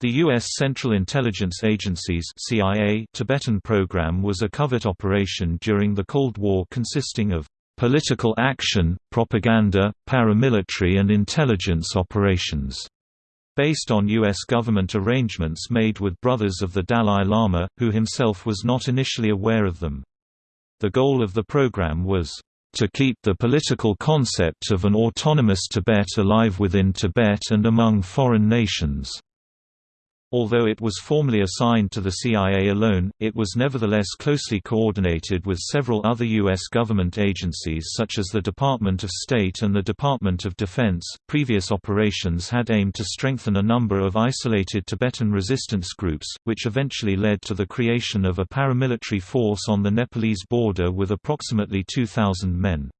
The U.S. Central Intelligence Agency's CIA Tibetan program was a covert operation during the Cold War consisting of political action, propaganda, paramilitary and intelligence operations, based on U.S. government arrangements made with brothers of the Dalai Lama, who himself was not initially aware of them. The goal of the program was to keep the political concept of an autonomous Tibet alive within Tibet and among foreign nations. Although it was formally assigned to the CIA alone, it was nevertheless closely coordinated with several other U.S. government agencies such as the Department of State and the Department of Defense. Previous operations had aimed to strengthen a number of isolated Tibetan resistance groups, which eventually led to the creation of a paramilitary force on the Nepalese border with approximately 2,000 men.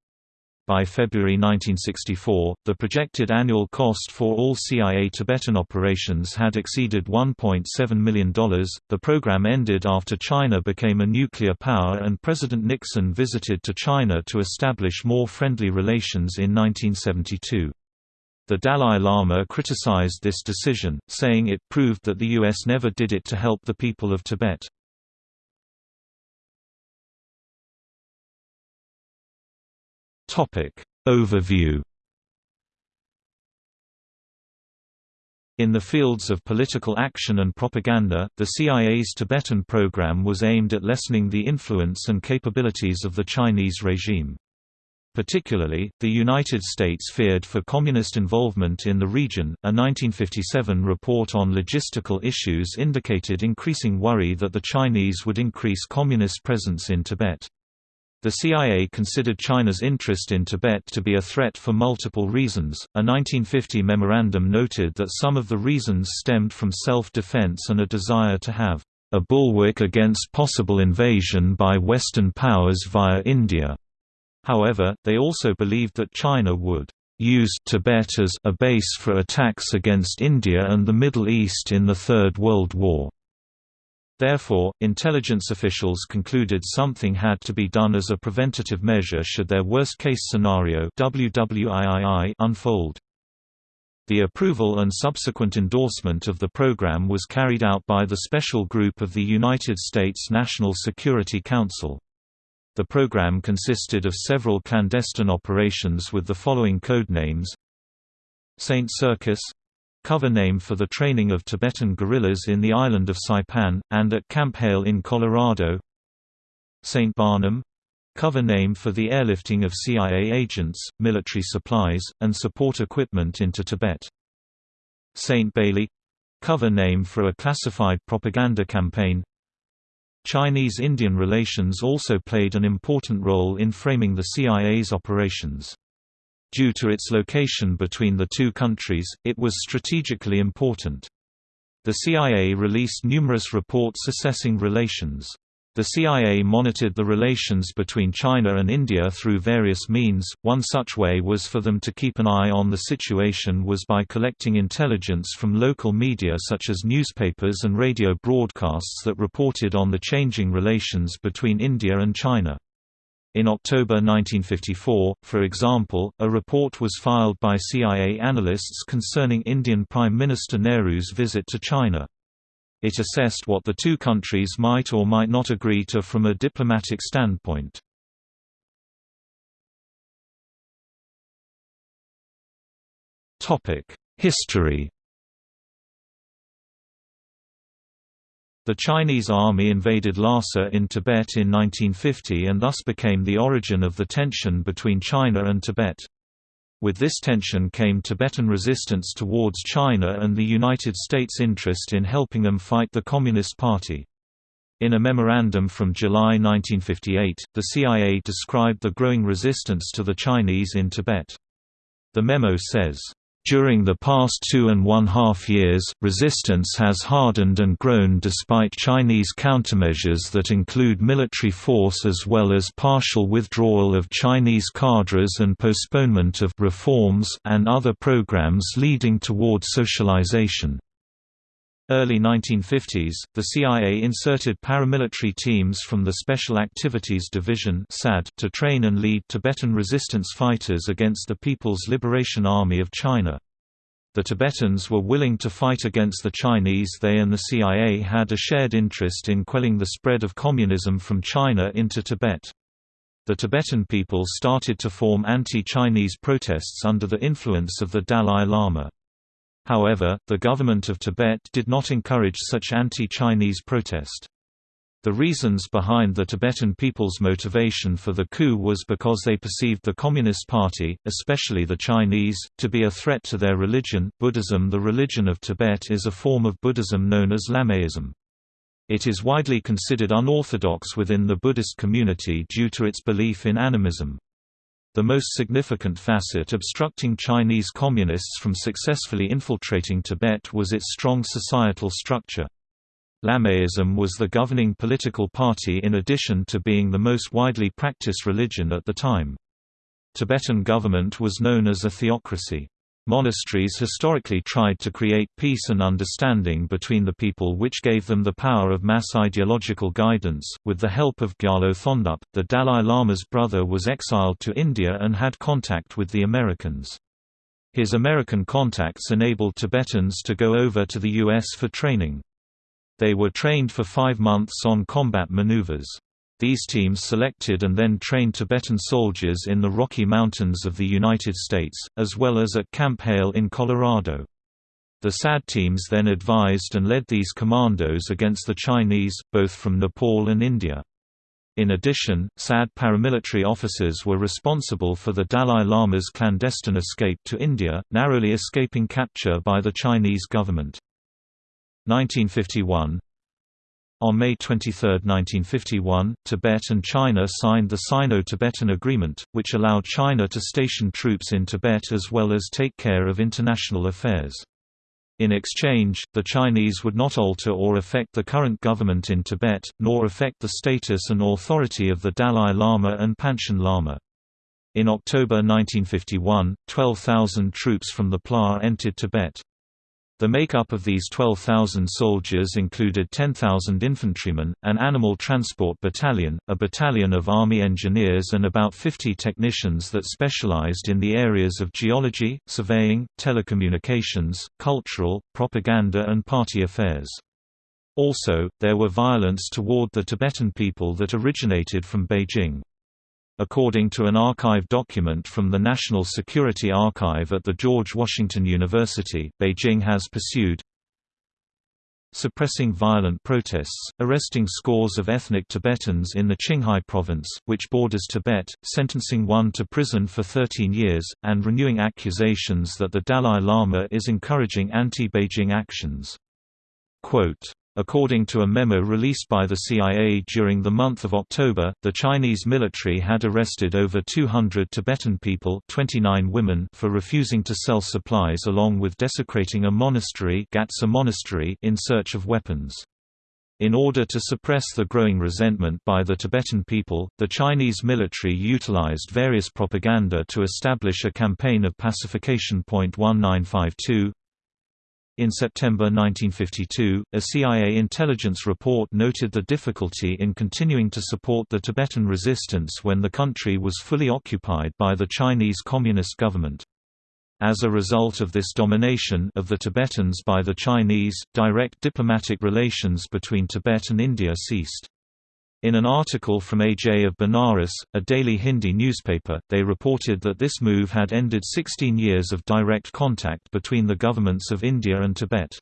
By February 1964, the projected annual cost for all CIA Tibetan operations had exceeded $1.7 million. The program ended after China became a nuclear power and President Nixon visited to China to establish more friendly relations in 1972. The Dalai Lama criticized this decision, saying it proved that the U.S. never did it to help the people of Tibet. Topic Overview In the fields of political action and propaganda, the CIA's Tibetan program was aimed at lessening the influence and capabilities of the Chinese regime. Particularly, the United States feared for communist involvement in the region. A 1957 report on logistical issues indicated increasing worry that the Chinese would increase communist presence in Tibet. The CIA considered China's interest in Tibet to be a threat for multiple reasons. A 1950 memorandum noted that some of the reasons stemmed from self defense and a desire to have a bulwark against possible invasion by Western powers via India. However, they also believed that China would use Tibet as a base for attacks against India and the Middle East in the Third World War. Therefore, intelligence officials concluded something had to be done as a preventative measure should their worst-case scenario unfold. The approval and subsequent endorsement of the program was carried out by the Special Group of the United States National Security Council. The program consisted of several clandestine operations with the following codenames Saint Circus cover name for the training of Tibetan guerrillas in the island of Saipan, and at Camp Hale in Colorado St. Barnum cover name for the airlifting of CIA agents, military supplies, and support equipment into Tibet. St. Bailey cover name for a classified propaganda campaign. Chinese-Indian relations also played an important role in framing the CIA's operations. Due to its location between the two countries, it was strategically important. The CIA released numerous reports assessing relations. The CIA monitored the relations between China and India through various means. One such way was for them to keep an eye on the situation was by collecting intelligence from local media such as newspapers and radio broadcasts that reported on the changing relations between India and China. In October 1954, for example, a report was filed by CIA analysts concerning Indian Prime Minister Nehru's visit to China. It assessed what the two countries might or might not agree to from a diplomatic standpoint. History The Chinese army invaded Lhasa in Tibet in 1950 and thus became the origin of the tension between China and Tibet. With this tension came Tibetan resistance towards China and the United States' interest in helping them fight the Communist Party. In a memorandum from July 1958, the CIA described the growing resistance to the Chinese in Tibet. The memo says, during the past two and one half years, resistance has hardened and grown despite Chinese countermeasures that include military force as well as partial withdrawal of Chinese cadres and postponement of reforms and other programs leading toward socialization. Early 1950s, the CIA inserted paramilitary teams from the Special Activities Division to train and lead Tibetan resistance fighters against the People's Liberation Army of China. The Tibetans were willing to fight against the Chinese they and the CIA had a shared interest in quelling the spread of communism from China into Tibet. The Tibetan people started to form anti-Chinese protests under the influence of the Dalai Lama. However, the government of Tibet did not encourage such anti-Chinese protest. The reasons behind the Tibetan people's motivation for the coup was because they perceived the Communist Party, especially the Chinese, to be a threat to their religion. Buddhism The religion of Tibet is a form of Buddhism known as Lamaism. It is widely considered unorthodox within the Buddhist community due to its belief in animism. The most significant facet obstructing Chinese communists from successfully infiltrating Tibet was its strong societal structure. Lamaism was the governing political party in addition to being the most widely practiced religion at the time. Tibetan government was known as a theocracy. Monasteries historically tried to create peace and understanding between the people which gave them the power of mass ideological guidance. With the help of Gyalo Thondup, the Dalai Lama's brother was exiled to India and had contact with the Americans. His American contacts enabled Tibetans to go over to the U.S. for training. They were trained for five months on combat maneuvers. These teams selected and then trained Tibetan soldiers in the Rocky Mountains of the United States, as well as at Camp Hale in Colorado. The SAD teams then advised and led these commandos against the Chinese, both from Nepal and India. In addition, SAD paramilitary officers were responsible for the Dalai Lama's clandestine escape to India, narrowly escaping capture by the Chinese government. 1951 On May 23, 1951, Tibet and China signed the Sino-Tibetan Agreement, which allowed China to station troops in Tibet as well as take care of international affairs. In exchange, the Chinese would not alter or affect the current government in Tibet, nor affect the status and authority of the Dalai Lama and Panchen Lama. In October 1951, 12,000 troops from the PLA entered Tibet. The makeup of these 12,000 soldiers included 10,000 infantrymen, an animal transport battalion, a battalion of army engineers and about 50 technicians that specialized in the areas of geology, surveying, telecommunications, cultural, propaganda and party affairs. Also, there were violence toward the Tibetan people that originated from Beijing. According to an archive document from the National Security Archive at the George Washington University, Beijing has pursued suppressing violent protests, arresting scores of ethnic Tibetans in the Qinghai province, which borders Tibet, sentencing one to prison for 13 years, and renewing accusations that the Dalai Lama is encouraging anti-Beijing actions. Quote, According to a memo released by the CIA during the month of October, the Chinese military had arrested over 200 Tibetan people 29 women for refusing to sell supplies along with desecrating a monastery, Gatsa monastery in search of weapons. In order to suppress the growing resentment by the Tibetan people, the Chinese military utilized various propaganda to establish a campaign of pacification. 1952 in September 1952, a CIA intelligence report noted the difficulty in continuing to support the Tibetan resistance when the country was fully occupied by the Chinese Communist government. As a result of this domination of the Tibetans by the Chinese, direct diplomatic relations between Tibet and India ceased. In an article from AJ of Benares, a daily Hindi newspaper, they reported that this move had ended 16 years of direct contact between the governments of India and Tibet.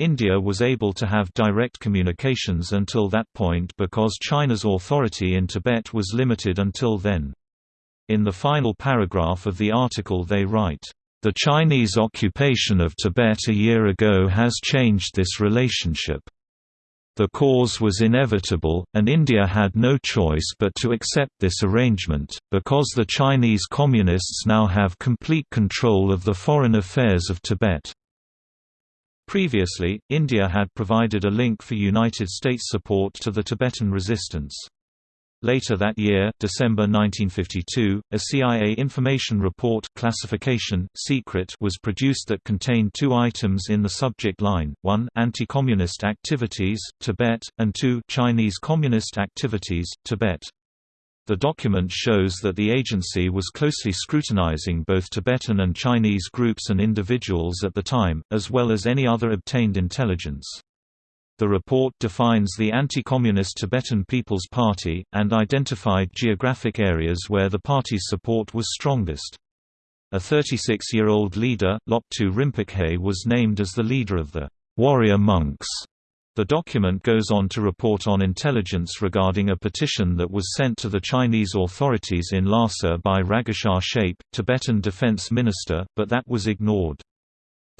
India was able to have direct communications until that point because China's authority in Tibet was limited until then. In the final paragraph of the article they write, "...the Chinese occupation of Tibet a year ago has changed this relationship." The cause was inevitable, and India had no choice but to accept this arrangement, because the Chinese Communists now have complete control of the foreign affairs of Tibet. Previously, India had provided a link for United States support to the Tibetan resistance. Later that year, December 1952, a CIA information report classification, secret was produced that contained two items in the subject line, 1 anti-communist activities, Tibet, and 2 Chinese communist activities, Tibet. The document shows that the agency was closely scrutinizing both Tibetan and Chinese groups and individuals at the time, as well as any other obtained intelligence. The report defines the anti-communist Tibetan People's Party, and identified geographic areas where the party's support was strongest. A 36-year-old leader, Loptu Rinpoche was named as the leader of the warrior monks the document goes on to report on intelligence regarding a petition that was sent to the Chinese authorities in Lhasa by Raghusar Shape, Tibetan defense minister, but that was ignored.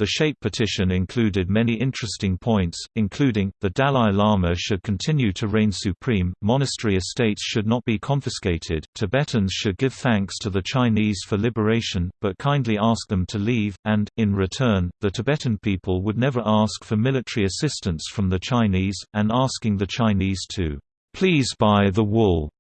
The SHAPE petition included many interesting points, including, the Dalai Lama should continue to reign supreme, monastery estates should not be confiscated, Tibetans should give thanks to the Chinese for liberation, but kindly ask them to leave, and, in return, the Tibetan people would never ask for military assistance from the Chinese, and asking the Chinese to, "...please buy the wool,"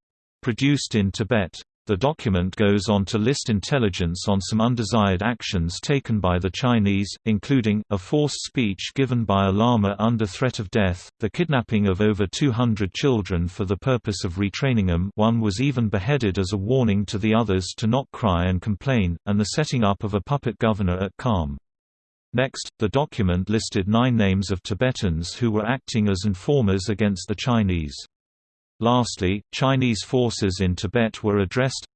produced in Tibet. The document goes on to list intelligence on some undesired actions taken by the Chinese, including, a forced speech given by a lama under threat of death, the kidnapping of over 200 children for the purpose of retraining them one was even beheaded as a warning to the others to not cry and complain, and the setting up of a puppet governor at Kham. Next, the document listed nine names of Tibetans who were acting as informers against the Chinese. Lastly, Chinese forces in Tibet were addressed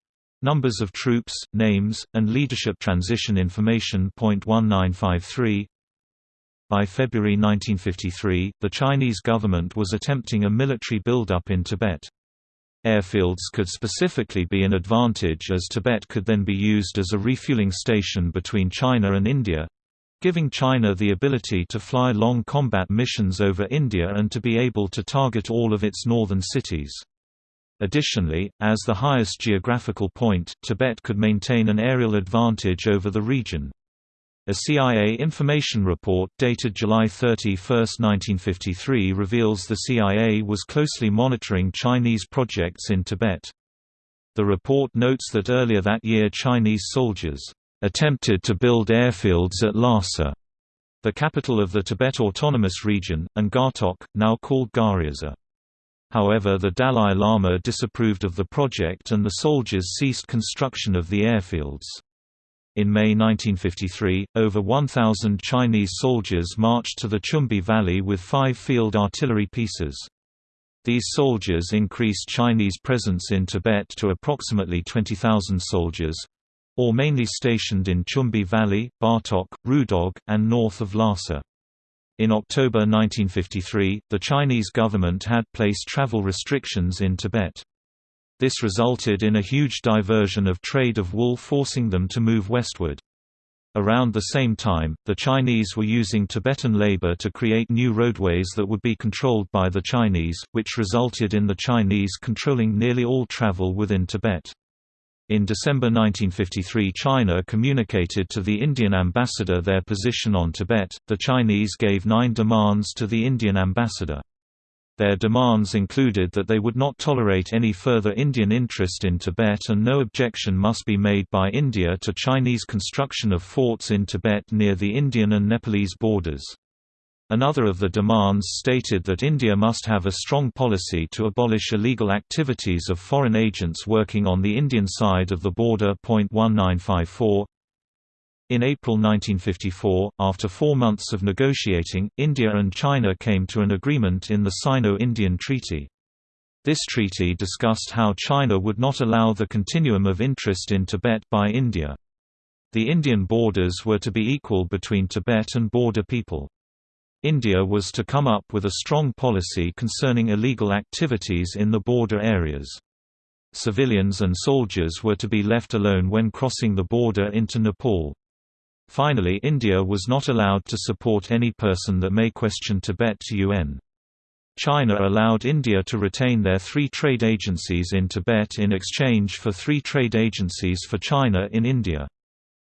numbers of troops, names, and leadership transition information. 1953 By February 1953, the Chinese government was attempting a military buildup in Tibet. Airfields could specifically be an advantage as Tibet could then be used as a refueling station between China and India, giving China the ability to fly long combat missions over India and to be able to target all of its northern cities. Additionally, as the highest geographical point, Tibet could maintain an aerial advantage over the region. A CIA information report dated July 31, 1953 reveals the CIA was closely monitoring Chinese projects in Tibet. The report notes that earlier that year Chinese soldiers attempted to build airfields at Lhasa, the capital of the Tibet Autonomous Region, and Gartok, now called Garhyaza. However the Dalai Lama disapproved of the project and the soldiers ceased construction of the airfields. In May 1953, over 1,000 Chinese soldiers marched to the Chumbi Valley with five field artillery pieces. These soldiers increased Chinese presence in Tibet to approximately 20,000 soldiers, or mainly stationed in Chumbi Valley, Gartok, Rudog, and north of Lhasa. In October 1953, the Chinese government had placed travel restrictions in Tibet. This resulted in a huge diversion of trade of wool forcing them to move westward. Around the same time, the Chinese were using Tibetan labor to create new roadways that would be controlled by the Chinese, which resulted in the Chinese controlling nearly all travel within Tibet. In December 1953 China communicated to the Indian ambassador their position on Tibet. The Chinese gave nine demands to the Indian ambassador. Their demands included that they would not tolerate any further Indian interest in Tibet and no objection must be made by India to Chinese construction of forts in Tibet near the Indian and Nepalese borders. Another of the demands stated that India must have a strong policy to abolish illegal activities of foreign agents working on the Indian side of the border. 1954 in April 1954, after four months of negotiating, India and China came to an agreement in the Sino-Indian Treaty. This treaty discussed how China would not allow the continuum of interest in Tibet by India. The Indian borders were to be equal between Tibet and border people. India was to come up with a strong policy concerning illegal activities in the border areas. Civilians and soldiers were to be left alone when crossing the border into Nepal. Finally India was not allowed to support any person that may question Tibet to UN. China allowed India to retain their three trade agencies in Tibet in exchange for three trade agencies for China in India.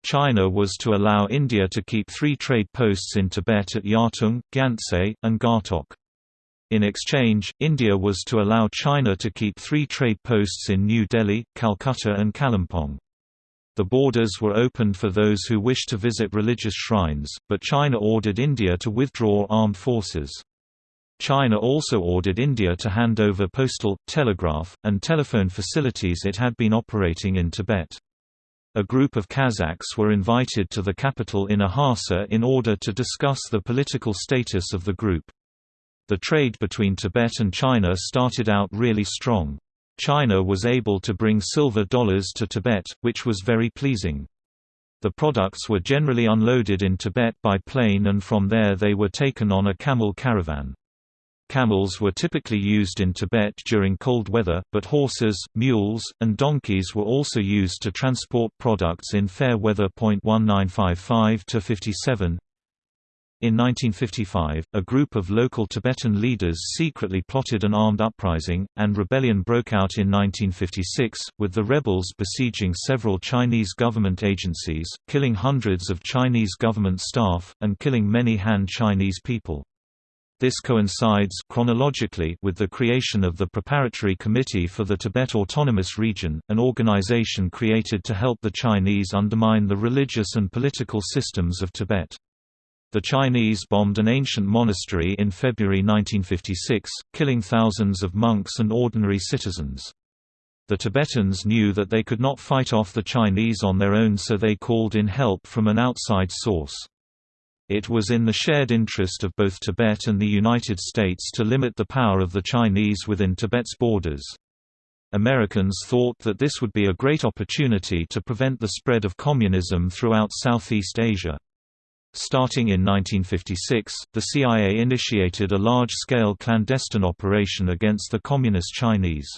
China was to allow India to keep three trade posts in Tibet at Yartung, Gyantse, and Gartok. In exchange, India was to allow China to keep three trade posts in New Delhi, Calcutta and Kalimpong. The borders were opened for those who wished to visit religious shrines, but China ordered India to withdraw armed forces. China also ordered India to hand over postal, telegraph, and telephone facilities it had been operating in Tibet. A group of Kazakhs were invited to the capital in Lhasa in order to discuss the political status of the group. The trade between Tibet and China started out really strong. China was able to bring silver dollars to Tibet, which was very pleasing. The products were generally unloaded in Tibet by plane and from there they were taken on a camel caravan. Camels were typically used in Tibet during cold weather, but horses, mules, and donkeys were also used to transport products in fair weather. 1955 to 57. In 1955, a group of local Tibetan leaders secretly plotted an armed uprising, and rebellion broke out in 1956, with the rebels besieging several Chinese government agencies, killing hundreds of Chinese government staff, and killing many Han Chinese people. This coincides chronologically with the creation of the Preparatory Committee for the Tibet Autonomous Region, an organization created to help the Chinese undermine the religious and political systems of Tibet. The Chinese bombed an ancient monastery in February 1956, killing thousands of monks and ordinary citizens. The Tibetans knew that they could not fight off the Chinese on their own so they called in help from an outside source. It was in the shared interest of both Tibet and the United States to limit the power of the Chinese within Tibet's borders. Americans thought that this would be a great opportunity to prevent the spread of communism throughout Southeast Asia. Starting in 1956, the CIA initiated a large-scale clandestine operation against the Communist Chinese.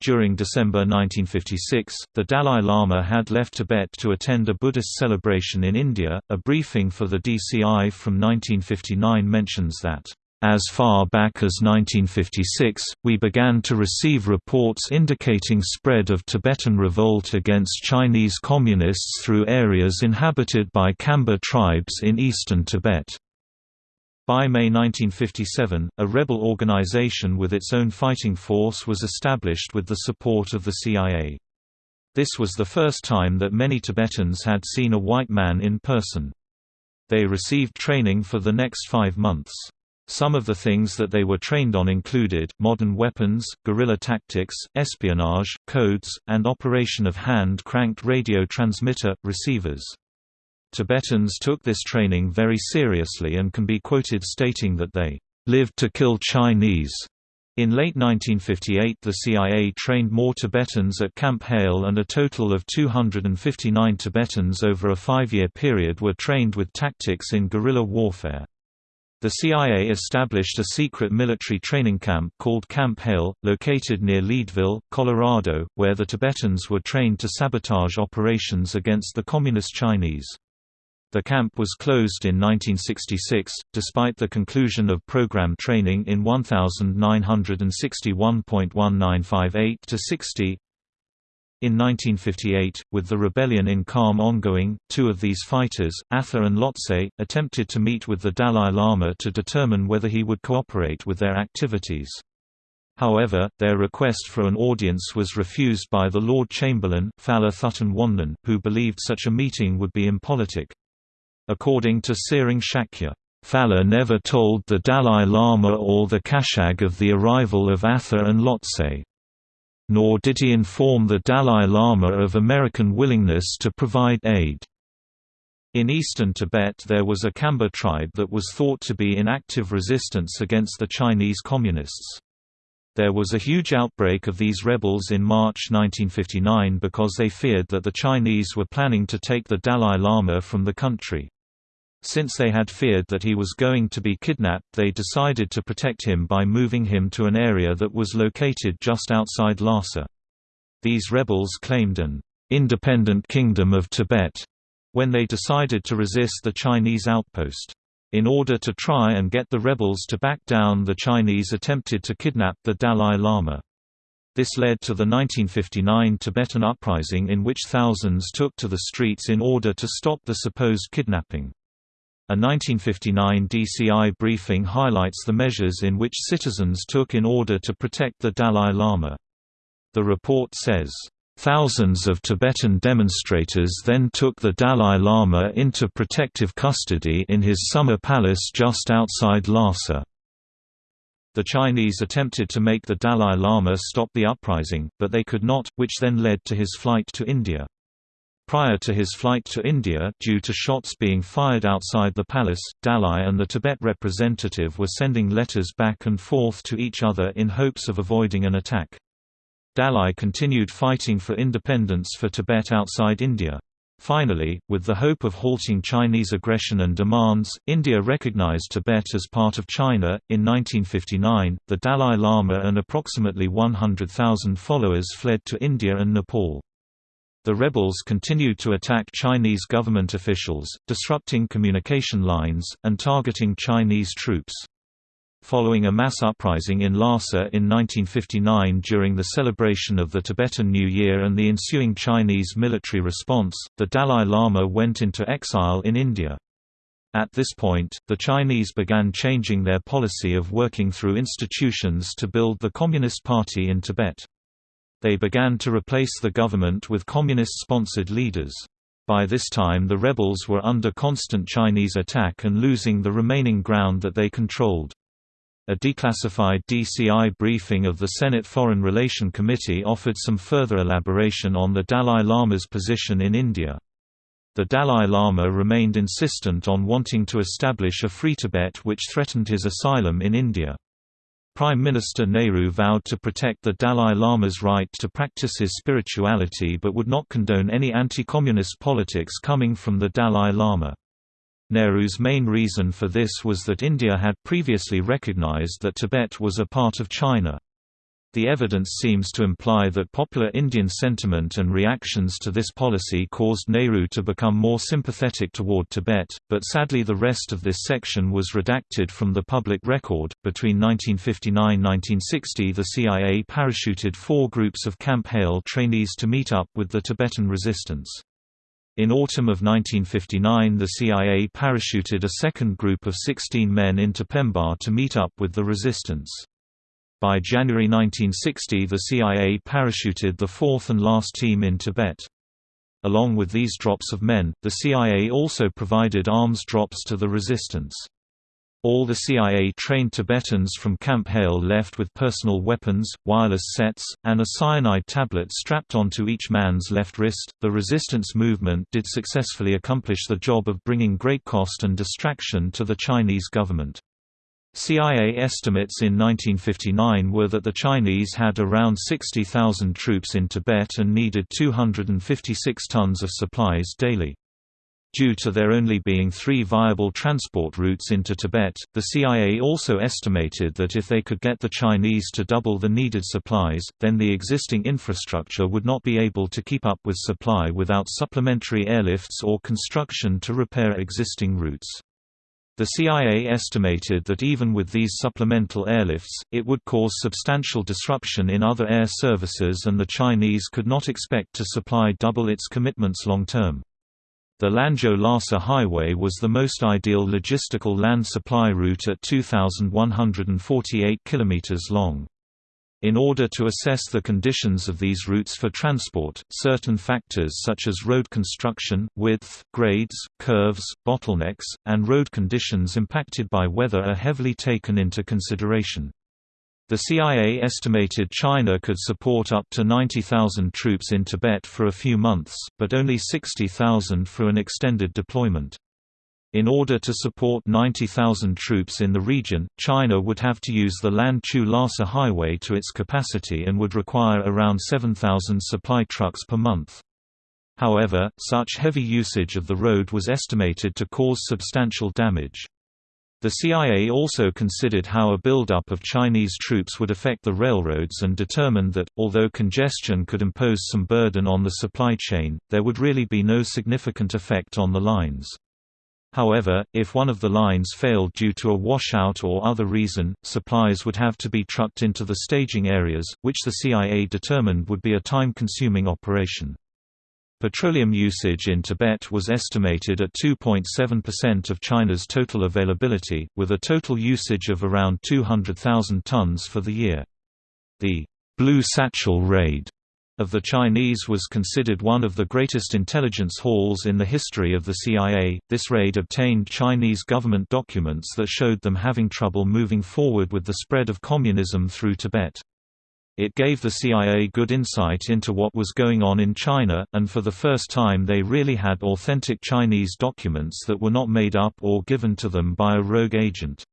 During December 1956, the Dalai Lama had left Tibet to attend a Buddhist celebration in India. A briefing for the DCI from 1959 mentions that as far back as 1956, we began to receive reports indicating spread of Tibetan revolt against Chinese communists through areas inhabited by Khamba tribes in eastern Tibet. By May 1957, a rebel organization with its own fighting force was established with the support of the CIA. This was the first time that many Tibetans had seen a white man in person. They received training for the next five months. Some of the things that they were trained on included, modern weapons, guerrilla tactics, espionage, codes, and operation of hand-cranked radio transmitter, receivers. Tibetans took this training very seriously and can be quoted stating that they lived to kill Chinese. In late 1958 the CIA trained more Tibetans at Camp Hale and a total of 259 Tibetans over a five-year period were trained with tactics in guerrilla warfare. The CIA established a secret military training camp called Camp Hale, located near Leadville, Colorado, where the Tibetans were trained to sabotage operations against the Communist Chinese. The camp was closed in 1966, despite the conclusion of program training in 1961.1958-60. In 1958, with the rebellion in Kham ongoing, two of these fighters, Atha and Lotse, attempted to meet with the Dalai Lama to determine whether he would cooperate with their activities. However, their request for an audience was refused by the Lord Chamberlain, Phala Thubten who believed such a meeting would be impolitic. According to Tsering Shakya, Phala never told the Dalai Lama or the Kashag of the arrival of Atha and Lotse. Nor did he inform the Dalai Lama of American willingness to provide aid. In eastern Tibet there was a Khamba tribe that was thought to be in active resistance against the Chinese Communists. There was a huge outbreak of these rebels in March 1959 because they feared that the Chinese were planning to take the Dalai Lama from the country. Since they had feared that he was going to be kidnapped they decided to protect him by moving him to an area that was located just outside Lhasa. These rebels claimed an independent kingdom of Tibet when they decided to resist the Chinese outpost. In order to try and get the rebels to back down the Chinese attempted to kidnap the Dalai Lama. This led to the 1959 Tibetan uprising in which thousands took to the streets in order to stop the supposed kidnapping. A 1959 DCI briefing highlights the measures in which citizens took in order to protect the Dalai Lama. The report says, Thousands of Tibetan demonstrators then took the Dalai Lama into protective custody in his summer palace just outside Lhasa. The Chinese attempted to make the Dalai Lama stop the uprising, but they could not, which then led to his flight to India. Prior to his flight to India due to shots being fired outside the palace, Dalai and the Tibet representative were sending letters back and forth to each other in hopes of avoiding an attack. Dalai continued fighting for independence for Tibet outside India. Finally, with the hope of halting Chinese aggression and demands, India recognized Tibet as part of China. In 1959, the Dalai Lama and approximately 100,000 followers fled to India and Nepal. The rebels continued to attack Chinese government officials, disrupting communication lines, and targeting Chinese troops. Following a mass uprising in Lhasa in 1959 during the celebration of the Tibetan New Year and the ensuing Chinese military response, the Dalai Lama went into exile in India. At this point, the Chinese began changing their policy of working through institutions to build the Communist Party in Tibet. They began to replace the government with communist-sponsored leaders. By this time the rebels were under constant Chinese attack and losing the remaining ground that they controlled. A declassified DCI briefing of the Senate Foreign Relation Committee offered some further elaboration on the Dalai Lama's position in India. The Dalai Lama remained insistent on wanting to establish a free Tibet which threatened his asylum in India. Prime Minister Nehru vowed to protect the Dalai Lama's right to practice his spirituality but would not condone any anti-communist politics coming from the Dalai Lama. Nehru's main reason for this was that India had previously recognized that Tibet was a part of China. The evidence seems to imply that popular Indian sentiment and reactions to this policy caused Nehru to become more sympathetic toward Tibet, but sadly the rest of this section was redacted from the public record. Between 1959-1960, the CIA parachuted four groups of Camp Hale trainees to meet up with the Tibetan resistance. In autumn of 1959 the CIA parachuted a second group of 16 men into Pemba to meet up with the resistance. By January 1960 the CIA parachuted the fourth and last team in Tibet. Along with these drops of men, the CIA also provided arms drops to the resistance. All the CIA-trained Tibetans from Camp Hale left with personal weapons, wireless sets, and a cyanide tablet strapped onto each man's left wrist. The resistance movement did successfully accomplish the job of bringing great cost and distraction to the Chinese government. CIA estimates in 1959 were that the Chinese had around 60,000 troops in Tibet and needed 256 tons of supplies daily. Due to there only being three viable transport routes into Tibet, the CIA also estimated that if they could get the Chinese to double the needed supplies, then the existing infrastructure would not be able to keep up with supply without supplementary airlifts or construction to repair existing routes. The CIA estimated that even with these supplemental airlifts, it would cause substantial disruption in other air services and the Chinese could not expect to supply double its commitments long term. The Lanzhou-Lhasa Highway was the most ideal logistical land supply route at 2,148 km long. In order to assess the conditions of these routes for transport, certain factors such as road construction, width, grades, curves, bottlenecks, and road conditions impacted by weather are heavily taken into consideration. The CIA estimated China could support up to 90,000 troops in Tibet for a few months, but only 60,000 for an extended deployment. In order to support 90,000 troops in the region, China would have to use the Lanzhou-Lhasa highway to its capacity and would require around 7,000 supply trucks per month. However, such heavy usage of the road was estimated to cause substantial damage. The CIA also considered how a buildup of Chinese troops would affect the railroads and determined that, although congestion could impose some burden on the supply chain, there would really be no significant effect on the lines. However, if one of the lines failed due to a washout or other reason, supplies would have to be trucked into the staging areas, which the CIA determined would be a time-consuming operation. Petroleum usage in Tibet was estimated at 2.7% of China's total availability, with a total usage of around 200,000 tons for the year. The Blue Satchel Raid of the Chinese was considered one of the greatest intelligence hauls in the history of the CIA. This raid obtained Chinese government documents that showed them having trouble moving forward with the spread of communism through Tibet. It gave the CIA good insight into what was going on in China, and for the first time they really had authentic Chinese documents that were not made up or given to them by a rogue agent.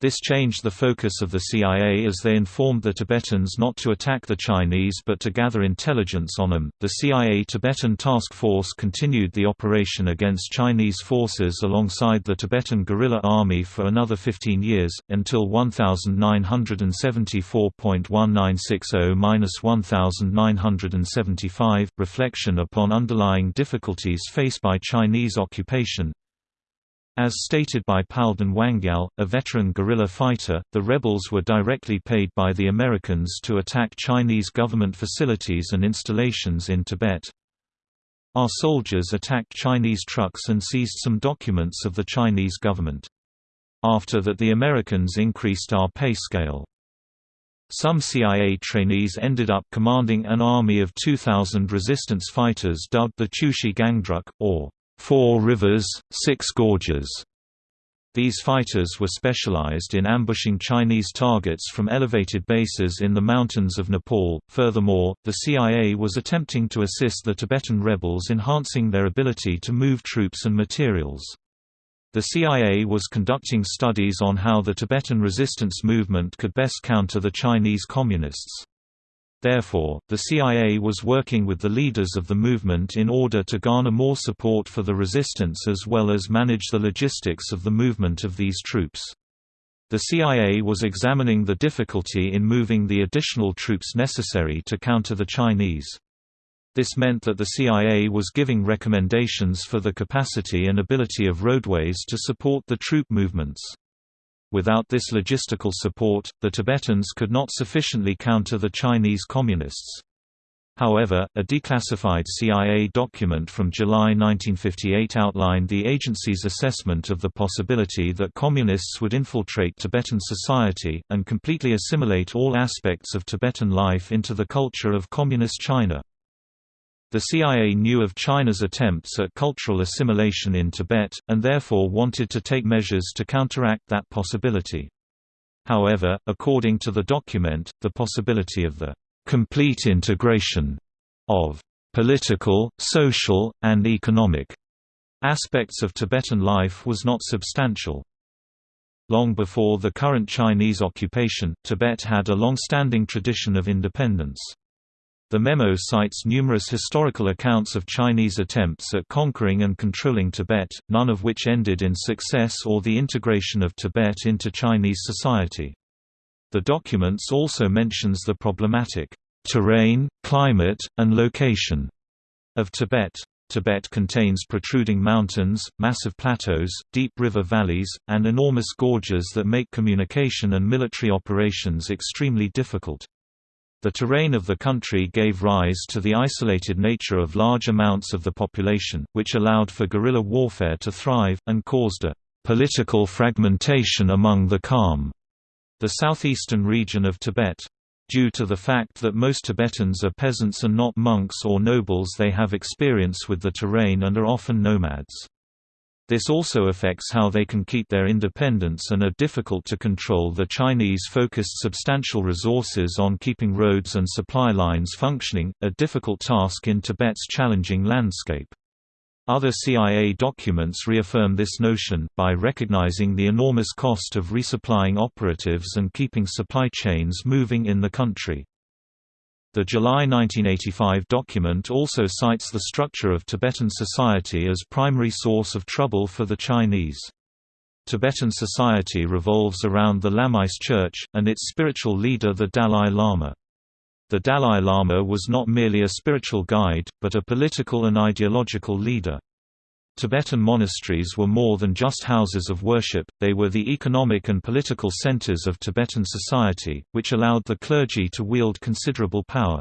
This changed the focus of the CIA as they informed the Tibetans not to attack the Chinese but to gather intelligence on them. The CIA Tibetan Task Force continued the operation against Chinese forces alongside the Tibetan Guerrilla Army for another 15 years, until 1974.1960-1975. Reflection upon underlying difficulties faced by Chinese occupation, as stated by Palden Wangyal, a veteran guerrilla fighter, the rebels were directly paid by the Americans to attack Chinese government facilities and installations in Tibet. Our soldiers attacked Chinese trucks and seized some documents of the Chinese government. After that the Americans increased our pay scale. Some CIA trainees ended up commanding an army of 2,000 resistance fighters dubbed the Chushi Gangdruk, or Four Rivers, Six Gorges. These fighters were specialized in ambushing Chinese targets from elevated bases in the mountains of Nepal. Furthermore, the CIA was attempting to assist the Tibetan rebels enhancing their ability to move troops and materials. The CIA was conducting studies on how the Tibetan resistance movement could best counter the Chinese Communists. Therefore, the CIA was working with the leaders of the movement in order to garner more support for the resistance as well as manage the logistics of the movement of these troops. The CIA was examining the difficulty in moving the additional troops necessary to counter the Chinese. This meant that the CIA was giving recommendations for the capacity and ability of roadways to support the troop movements. Without this logistical support, the Tibetans could not sufficiently counter the Chinese Communists. However, a declassified CIA document from July 1958 outlined the agency's assessment of the possibility that Communists would infiltrate Tibetan society, and completely assimilate all aspects of Tibetan life into the culture of Communist China. The CIA knew of China's attempts at cultural assimilation in Tibet, and therefore wanted to take measures to counteract that possibility. However, according to the document, the possibility of the complete integration of political, social, and economic aspects of Tibetan life was not substantial. Long before the current Chinese occupation, Tibet had a long-standing tradition of independence. The memo cites numerous historical accounts of Chinese attempts at conquering and controlling Tibet, none of which ended in success or the integration of Tibet into Chinese society. The documents also mentions the problematic terrain, climate, and location of Tibet. Tibet contains protruding mountains, massive plateaus, deep river valleys, and enormous gorges that make communication and military operations extremely difficult. The terrain of the country gave rise to the isolated nature of large amounts of the population, which allowed for guerrilla warfare to thrive, and caused a political fragmentation among the Kham, the southeastern region of Tibet. Due to the fact that most Tibetans are peasants and not monks or nobles they have experience with the terrain and are often nomads. This also affects how they can keep their independence and are difficult to control. The Chinese focused substantial resources on keeping roads and supply lines functioning, a difficult task in Tibet's challenging landscape. Other CIA documents reaffirm this notion, by recognizing the enormous cost of resupplying operatives and keeping supply chains moving in the country. The July 1985 document also cites the structure of Tibetan society as primary source of trouble for the Chinese. Tibetan society revolves around the Lamaist Church, and its spiritual leader the Dalai Lama. The Dalai Lama was not merely a spiritual guide, but a political and ideological leader. Tibetan monasteries were more than just houses of worship, they were the economic and political centers of Tibetan society, which allowed the clergy to wield considerable power.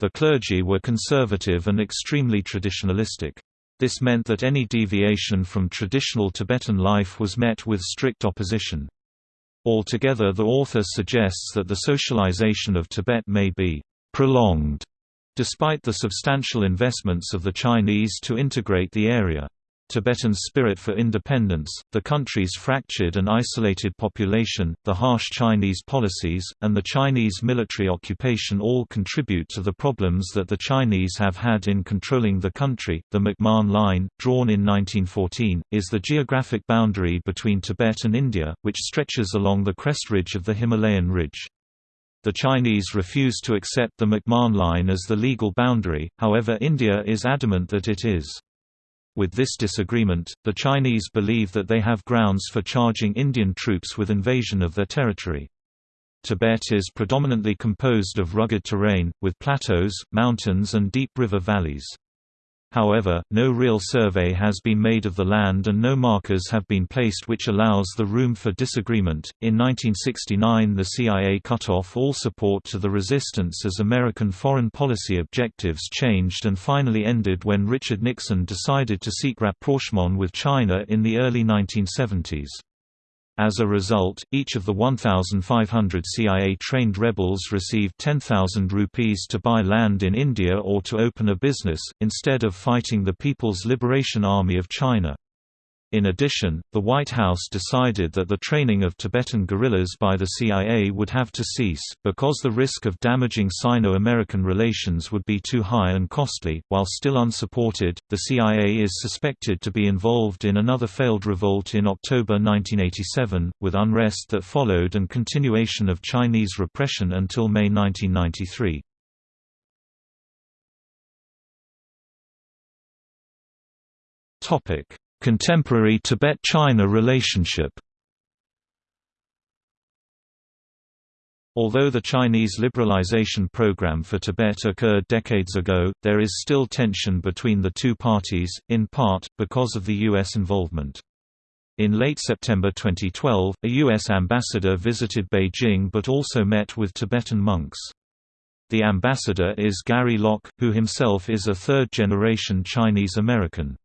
The clergy were conservative and extremely traditionalistic. This meant that any deviation from traditional Tibetan life was met with strict opposition. Altogether the author suggests that the socialization of Tibet may be «prolonged» Despite the substantial investments of the Chinese to integrate the area, Tibetan spirit for independence, the country's fractured and isolated population, the harsh Chinese policies, and the Chinese military occupation all contribute to the problems that the Chinese have had in controlling the country. The McMahon Line, drawn in 1914, is the geographic boundary between Tibet and India, which stretches along the crest ridge of the Himalayan ridge. The Chinese refuse to accept the McMahon Line as the legal boundary, however India is adamant that it is. With this disagreement, the Chinese believe that they have grounds for charging Indian troops with invasion of their territory. Tibet is predominantly composed of rugged terrain, with plateaus, mountains and deep river valleys. However, no real survey has been made of the land and no markers have been placed which allows the room for disagreement. In 1969, the CIA cut off all support to the resistance as American foreign policy objectives changed and finally ended when Richard Nixon decided to seek rapprochement with China in the early 1970s. As a result, each of the 1,500 CIA-trained rebels received 10,000 rupees to buy land in India or to open a business, instead of fighting the People's Liberation Army of China. In addition, the White House decided that the training of Tibetan guerrillas by the CIA would have to cease, because the risk of damaging Sino-American relations would be too high and costly. While still unsupported, the CIA is suspected to be involved in another failed revolt in October 1987, with unrest that followed and continuation of Chinese repression until May 1993. Topic Contemporary Tibet–China relationship Although the Chinese liberalization program for Tibet occurred decades ago, there is still tension between the two parties, in part, because of the U.S. involvement. In late September 2012, a U.S. ambassador visited Beijing but also met with Tibetan monks. The ambassador is Gary Locke, who himself is a third-generation Chinese American.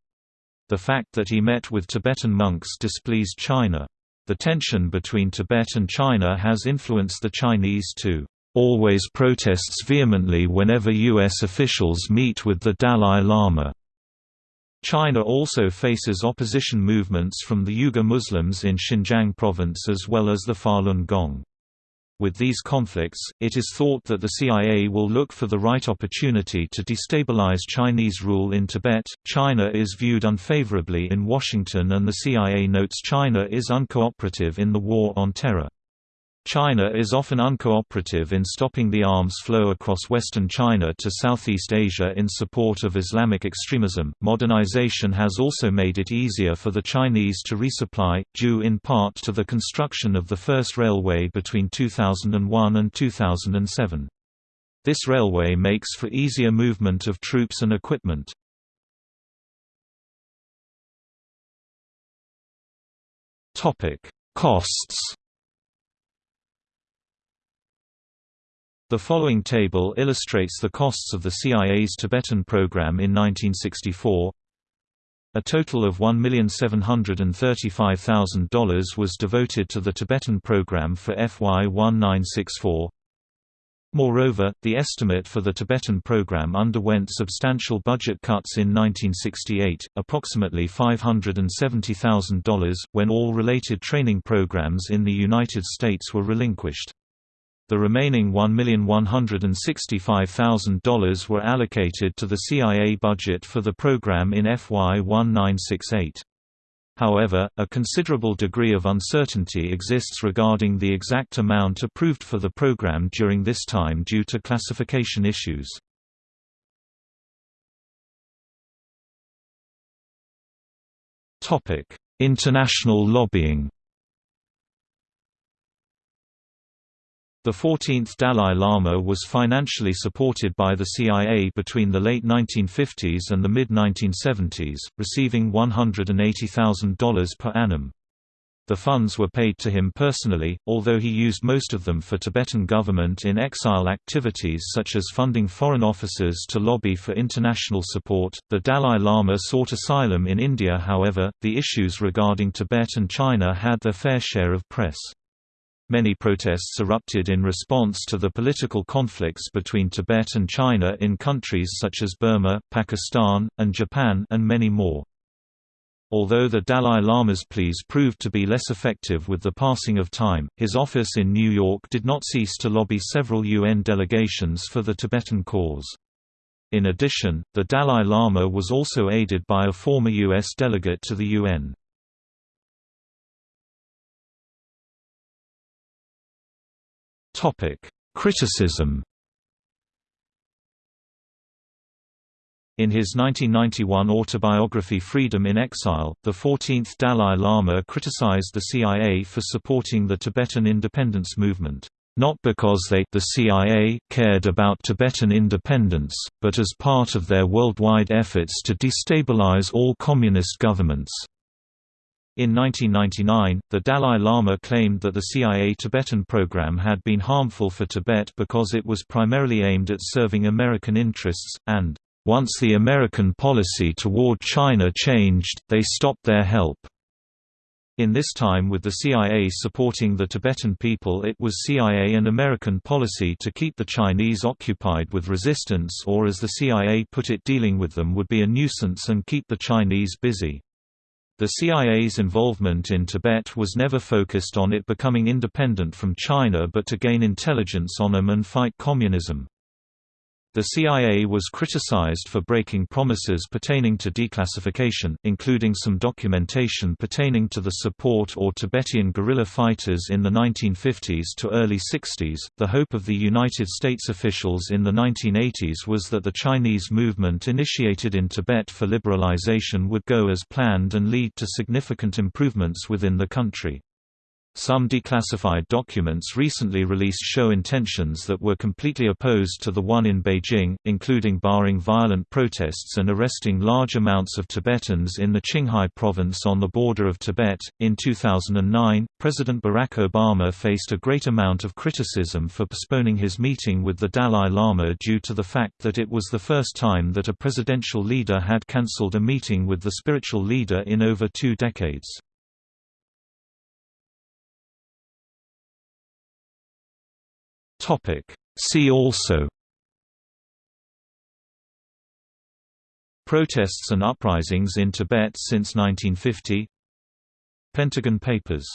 The fact that he met with Tibetan monks displeased China. The tension between Tibet and China has influenced the Chinese to always protests vehemently whenever U.S. officials meet with the Dalai Lama. China also faces opposition movements from the Uyghur Muslims in Xinjiang province as well as the Falun Gong. With these conflicts, it is thought that the CIA will look for the right opportunity to destabilize Chinese rule in Tibet. China is viewed unfavorably in Washington, and the CIA notes China is uncooperative in the war on terror. China is often uncooperative in stopping the arms flow across western China to Southeast Asia in support of Islamic extremism. Modernization has also made it easier for the Chinese to resupply, due in part to the construction of the first railway between 2001 and 2007. This railway makes for easier movement of troops and equipment. Topic: Costs The following table illustrates the costs of the CIA's Tibetan program in 1964. A total of $1,735,000 was devoted to the Tibetan program for FY 1964. Moreover, the estimate for the Tibetan program underwent substantial budget cuts in 1968, approximately $570,000, when all related training programs in the United States were relinquished. The remaining $1,165,000 were allocated to the CIA budget for the program in FY 1968. However, a considerable degree of uncertainty exists regarding the exact amount approved for the program during this time due to classification issues. International lobbying The 14th Dalai Lama was financially supported by the CIA between the late 1950s and the mid-1970s, receiving $180,000 per annum. The funds were paid to him personally, although he used most of them for Tibetan government in exile activities such as funding foreign officers to lobby for international support. The Dalai Lama sought asylum in India, however, the issues regarding Tibet and China had their fair share of press. Many protests erupted in response to the political conflicts between Tibet and China in countries such as Burma, Pakistan, and Japan and many more. Although the Dalai Lama's pleas proved to be less effective with the passing of time, his office in New York did not cease to lobby several UN delegations for the Tibetan cause. In addition, the Dalai Lama was also aided by a former U.S. delegate to the UN. Criticism In his 1991 autobiography Freedom in Exile, the 14th Dalai Lama criticized the CIA for supporting the Tibetan independence movement, not because they the CIA cared about Tibetan independence, but as part of their worldwide efforts to destabilize all communist governments. In 1999, the Dalai Lama claimed that the CIA Tibetan program had been harmful for Tibet because it was primarily aimed at serving American interests, and once the American policy toward China changed, they stopped their help. In this time with the CIA supporting the Tibetan people it was CIA and American policy to keep the Chinese occupied with resistance or as the CIA put it dealing with them would be a nuisance and keep the Chinese busy. The CIA's involvement in Tibet was never focused on it becoming independent from China but to gain intelligence on them and fight communism. The CIA was criticized for breaking promises pertaining to declassification, including some documentation pertaining to the support or Tibetan guerrilla fighters in the 1950s to early 60s. The hope of the United States officials in the 1980s was that the Chinese movement initiated in Tibet for liberalization would go as planned and lead to significant improvements within the country. Some declassified documents recently released show intentions that were completely opposed to the one in Beijing, including barring violent protests and arresting large amounts of Tibetans in the Qinghai province on the border of Tibet. In 2009, President Barack Obama faced a great amount of criticism for postponing his meeting with the Dalai Lama due to the fact that it was the first time that a presidential leader had cancelled a meeting with the spiritual leader in over two decades. Topic. See also. Protests and uprisings in Tibet since 1950 Pentagon Papers